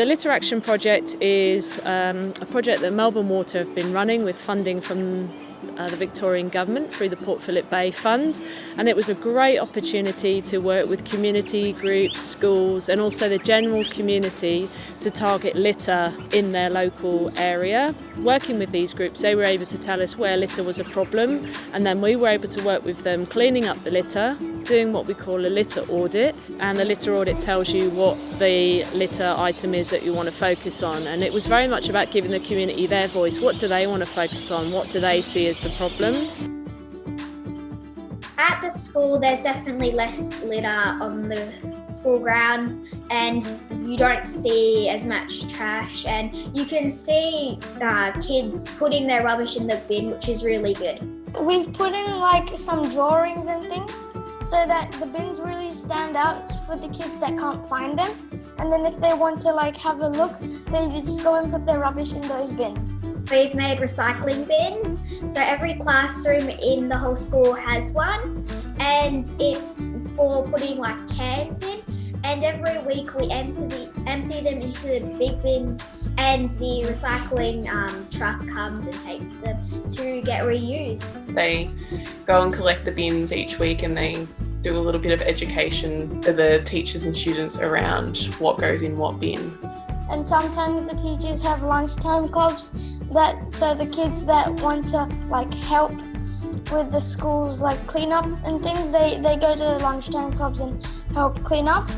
The Litter Action Project is um, a project that Melbourne Water have been running with funding from uh, the Victorian Government through the Port Phillip Bay Fund and it was a great opportunity to work with community groups, schools and also the general community to target litter in their local area. Working with these groups they were able to tell us where litter was a problem and then we were able to work with them cleaning up the litter, doing what we call a litter audit and the litter audit tells you what the litter item is that you want to focus on and it was very much about giving the community their voice. What do they want to focus on? What do they see as the problem. At the school, there's definitely less litter on the school grounds, and you don't see as much trash. And you can see uh, kids putting their rubbish in the bin, which is really good. We've put in like some drawings and things so that the bins really stand out for the kids that can't find them. And then if they want to like have a look, they just go and put their rubbish in those bins. We've made recycling bins, so every classroom in the whole school has one, and it's for putting like cans in. And every week we empty, the, empty them into the big bins and the recycling um, truck comes and takes them to get reused. They go and collect the bins each week and they do a little bit of education for the teachers and students around what goes in what bin. And sometimes the teachers have lunchtime clubs that so the kids that want to like help with the schools like clean up and things they, they go to the lunchtime clubs and help clean up.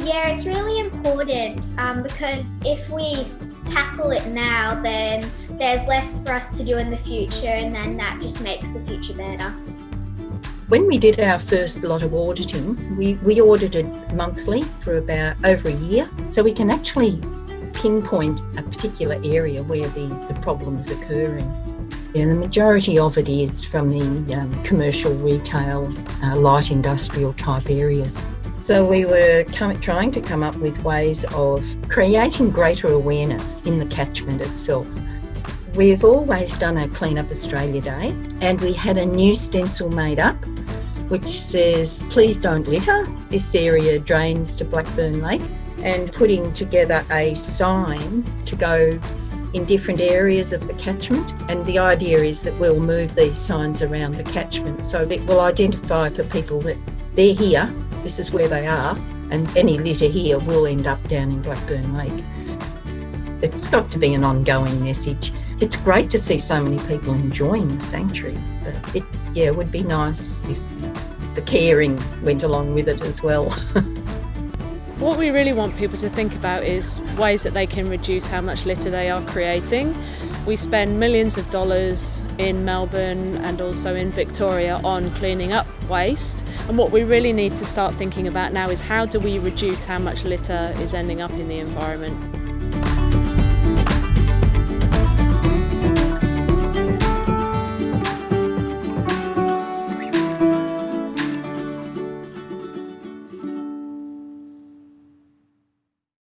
Yeah, it's really important um, because if we tackle it now, then there's less for us to do in the future, and then that just makes the future better. When we did our first lot of auditing, we, we audited monthly for about over a year, so we can actually pinpoint a particular area where the, the problem is occurring. Yeah, the majority of it is from the um, commercial, retail, uh, light industrial type areas. So we were trying to come up with ways of creating greater awareness in the catchment itself. We've always done a Clean Up Australia Day and we had a new stencil made up which says, please don't litter, this area drains to Blackburn Lake and putting together a sign to go in different areas of the catchment and the idea is that we'll move these signs around the catchment so it will identify for people that they're here this is where they are, and any litter here will end up down in Blackburn Lake. It's got to be an ongoing message. It's great to see so many people enjoying the sanctuary, but it, yeah, would be nice if the caring went along with it as well. What we really want people to think about is ways that they can reduce how much litter they are creating. We spend millions of dollars in Melbourne and also in Victoria on cleaning up waste and what we really need to start thinking about now is how do we reduce how much litter is ending up in the environment.